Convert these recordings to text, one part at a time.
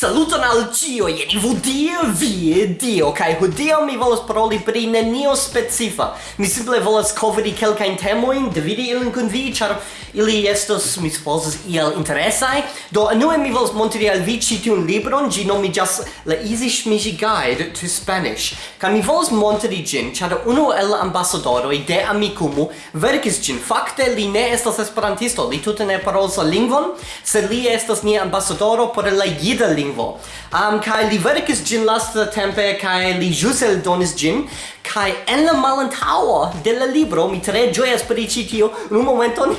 Saluton al cio, jeni vodio, vi, dio, kai hodio mi volas paroli pri nenio specifa. Mi simple volas coveri kelkain temoin, dividi ilin kun vi, char ili estos, mi supposes, iel interesai. Do, anue mi volas montri al vi citiun libron, gi nomigas La Easy Shmishi Guide to Spanish. Kai mi volas montri gin, char unu el ambasadoroi de Amikumu verkis gin. Fakte, li ne estas esperantisto, li tute ne parolas la lingvon, sed li estas nia ambasadoro por la jida lingvo lingvo. Um, kai li verkis gin lasta tempe, kai li jus eldonis gin, kai en la malantaua de la libro, mi tre ĝojas pri ĉi tio, un momenton,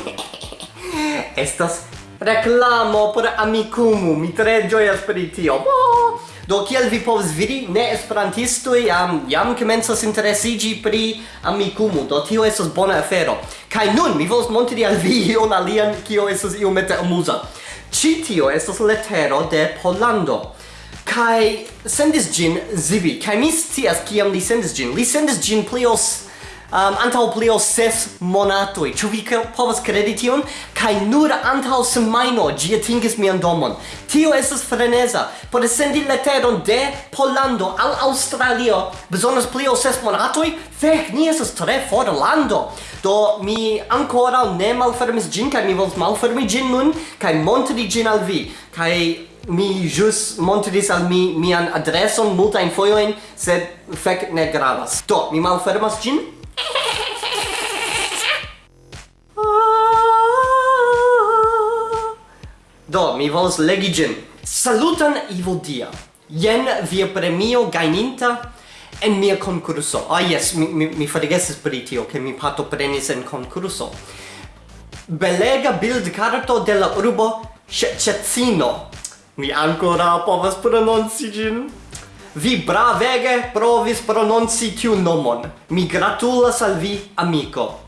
estas reclamo por amicumu, mi tre ĝojas pri tio. Oh! Do kiel vi povas vidi, ne esperantistoj jam jam komencas interesiĝi pri Amikumu, do tio estas bona afero. Kaj nun mi volas montri al vi ion alian, kio estas iomete amuza. Ci tio estas letero de Polando Kai sendis gin Zivi. Kai mi scias kiam li sendis gin. Li sendis gin plios um, antaŭ pli ol ses monatoj. Ĉu vi povas kredi tion? Kaj nur antaŭ semajno ĝi atingis mian domon. Tio estas freneza. Por sendi leteron de Pollando al Aŭstralio bezonas pli ol ses monatoj? Fek, ni estas tre for lando. Do mi ankoraŭ ne malfermis ĝin kaj mi volas malfermi ĝin nun kaj montri ĝin al vi. Kaj mi jus montris al mi mian adreson multajn fojojn, sed fek ne gravas. Do, mi malfermas ĝin Do, mi volas legi ĝin. Salutan Ivo Dia. Jen via premio gajninta en mia concurso. Ah, yes, mi, mi, mi fatigesis pri tio, che mi partoprenis en concurso. Belega bildcarto de la urbo Cecino. Mi ancora povas prononci gin. Vi bravege provis prononci tiu nomon. Mi gratulas al vi, amico.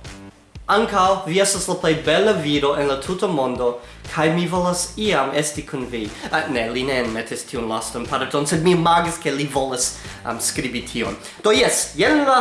Ancao, vi estas la plej bela viro en la tuta mondo, kaj mi volas iam esti kun vi. Uh, ne, li ne enmetis tiun lastan, pardon, sed mi imagis ke li volas um, skribi tion. Do jes, jen la,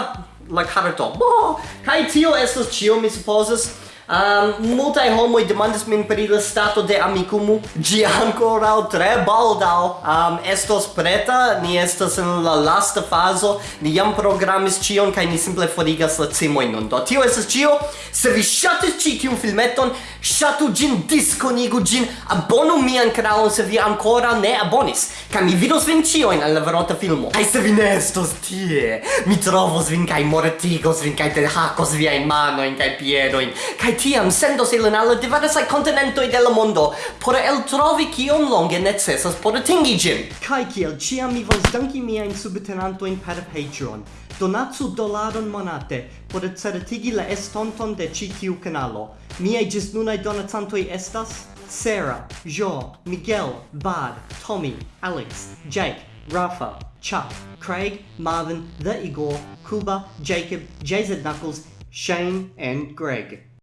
la karto. Bo! Kaj tio estas ĉio, mi supposas. Um, multaj homoi demandis min pri la stato de amicumu Gi ankoraŭ tre baldau um, estos preta. Ni estos en la lasta faso Ni jam programis cion, kai ni simple forigas la cimoi nun. Do tio estes cio, Se vi shatis ci tiun filmeton, Ŝatu ĝin, diskonigu ĝin, abonu mian kanalon se vi ancora ne abonis, kaj mi vidos vin ĉiujn en la verota filmo. Kaj se vi ne estos tie, mi trovos vin kaj mortigos vin kaj hakos viajn manojn kaj piedojn, kaj tiam sendos ilin al la diversaj kontinentoj de la mondo por eltrovi kiom longe necesas por atingi ĝin. Kaj kiel ĉiam mi volas danki miajn subtenantojn per Patreon. Donatsu dolaron monate por certigi la estonton de ĉi tiu kanalo. Miaj ĝisnunaj donacantoj estas Sarah, Jo, Miguel, Bad, Tommy, Alex, Jake, Rafa, Chuck, Craig, Marvin, The Igor, Kuba, Jacob, JZ Knuckles, Shane, and Greg.